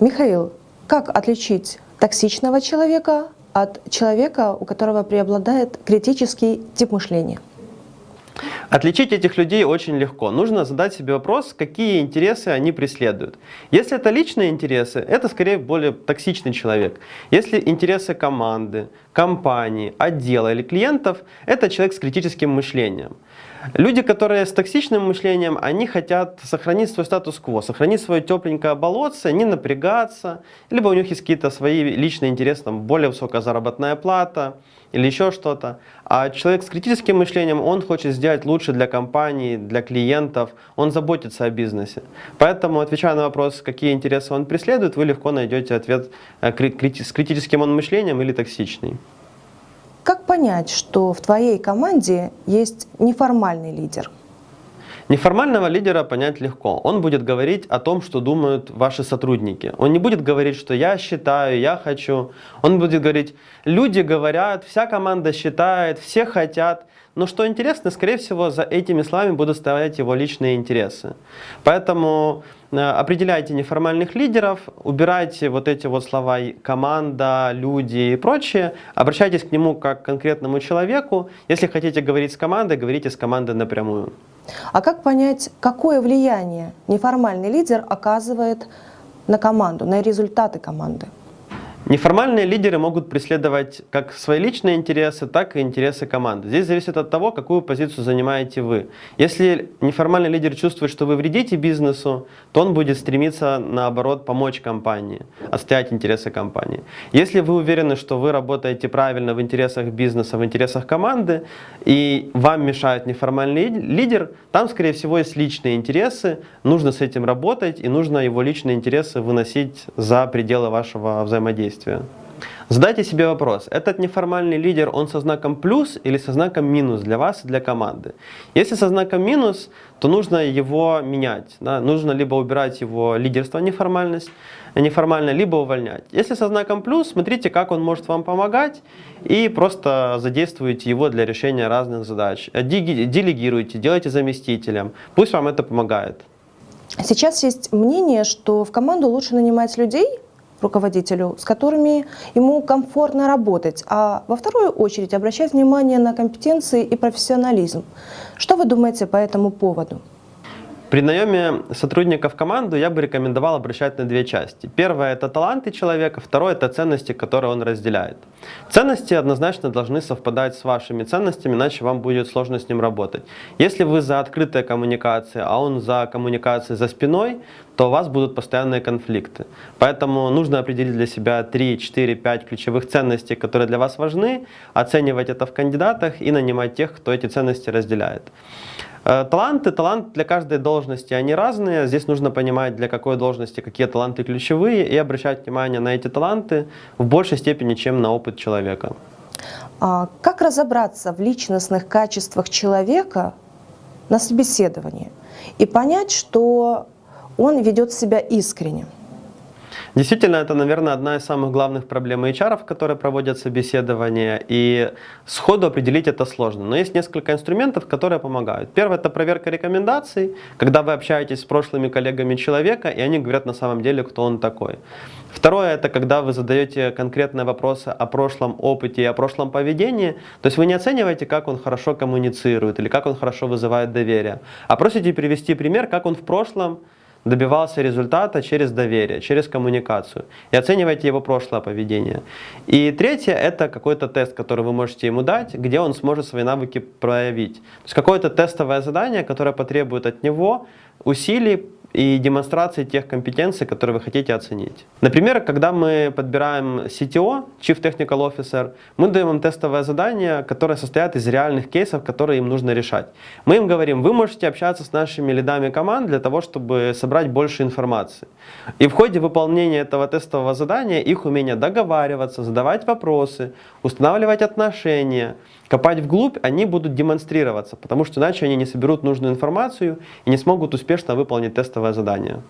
Михаил, как отличить токсичного человека от человека, у которого преобладает критический тип мышления? Отличить этих людей очень легко. Нужно задать себе вопрос, какие интересы они преследуют. Если это личные интересы, это скорее более токсичный человек. Если интересы команды, компании, отдела или клиентов, это человек с критическим мышлением. Люди, которые с токсичным мышлением, они хотят сохранить свой статус-кво, сохранить свое тепленькое болотце, не напрягаться, либо у них есть какие-то свои личные интересы, там, более высокая заработная плата или еще что-то. А человек с критическим мышлением, он хочет сделать лучше для компании, для клиентов, он заботится о бизнесе. Поэтому, отвечая на вопрос, какие интересы он преследует, вы легко найдете ответ э, с критическим он мышлением или токсичный. Как понять, что в твоей команде есть неформальный лидер? Неформального лидера понять легко. Он будет говорить о том, что думают ваши сотрудники. Он не будет говорить, что я считаю, я хочу. Он будет говорить, люди говорят, вся команда считает, все хотят. Но что интересно, скорее всего, за этими словами будут стоять его личные интересы. Поэтому Э, определяйте неформальных лидеров, убирайте вот эти вот слова команда, люди и прочее, обращайтесь к нему как к конкретному человеку. Если хотите говорить с командой, говорите с командой напрямую. А как понять, какое влияние неформальный лидер оказывает на команду, на результаты команды? Неформальные лидеры могут преследовать как свои личные интересы, так и интересы команды. Здесь зависит от того, какую позицию занимаете вы. Если неформальный лидер чувствует, что вы вредите бизнесу, то он будет стремиться, наоборот, помочь компании, отстоять интересы компании. Если вы уверены, что вы работаете правильно в интересах бизнеса, в интересах команды, и вам мешает неформальный лидер, там, скорее всего, есть личные интересы, нужно с этим работать, и нужно его личные интересы выносить за пределы вашего взаимодействия действия. Задайте себе вопрос, этот неформальный лидер, он со знаком плюс или со знаком минус для вас и для команды? Если со знаком минус, то нужно его менять. Да? Нужно либо убирать его лидерство, неформальность, неформально, либо увольнять. Если со знаком плюс, смотрите, как он может вам помогать и просто задействуйте его для решения разных задач. Делегируйте, делайте заместителем, пусть вам это помогает. Сейчас есть мнение, что в команду лучше нанимать людей, руководителю, с которыми ему комфортно работать, а во вторую очередь обращать внимание на компетенции и профессионализм. Что вы думаете по этому поводу? При наеме сотрудников в команду я бы рекомендовал обращать на две части. Первое – это таланты человека, второе – это ценности, которые он разделяет. Ценности однозначно должны совпадать с вашими ценностями, иначе вам будет сложно с ним работать. Если вы за открытые коммуникации, а он за коммуникации за спиной, то у вас будут постоянные конфликты. Поэтому нужно определить для себя 3, 4, 5 ключевых ценностей, которые для вас важны, оценивать это в кандидатах и нанимать тех, кто эти ценности разделяет. Э, таланты, талант для каждой должности, они разные. Здесь нужно понимать, для какой должности какие таланты ключевые и обращать внимание на эти таланты в большей степени, чем на опыт человека. А как разобраться в личностных качествах человека на собеседовании и понять, что он ведет себя искренне? Действительно, это, наверное, одна из самых главных проблем HR, которые проводят собеседование, и сходу определить это сложно. Но есть несколько инструментов, которые помогают. Первое – это проверка рекомендаций, когда вы общаетесь с прошлыми коллегами человека, и они говорят на самом деле, кто он такой. Второе – это когда вы задаете конкретные вопросы о прошлом опыте и о прошлом поведении. То есть вы не оцениваете, как он хорошо коммуницирует или как он хорошо вызывает доверие, а просите привести пример, как он в прошлом добивался результата через доверие, через коммуникацию. И оценивайте его прошлое поведение. И третье – это какой-то тест, который вы можете ему дать, где он сможет свои навыки проявить. То есть какое-то тестовое задание, которое потребует от него усилий, и демонстрации тех компетенций, которые вы хотите оценить. Например, когда мы подбираем CTO, Chief Technical Officer, мы даем им тестовое задание, которое состоит из реальных кейсов, которые им нужно решать. Мы им говорим, вы можете общаться с нашими лидами команд для того, чтобы собрать больше информации. И в ходе выполнения этого тестового задания их умение договариваться, задавать вопросы, устанавливать отношения, копать вглубь, они будут демонстрироваться, потому что иначе они не соберут нужную информацию и не смогут успешно выполнить тестовое задание.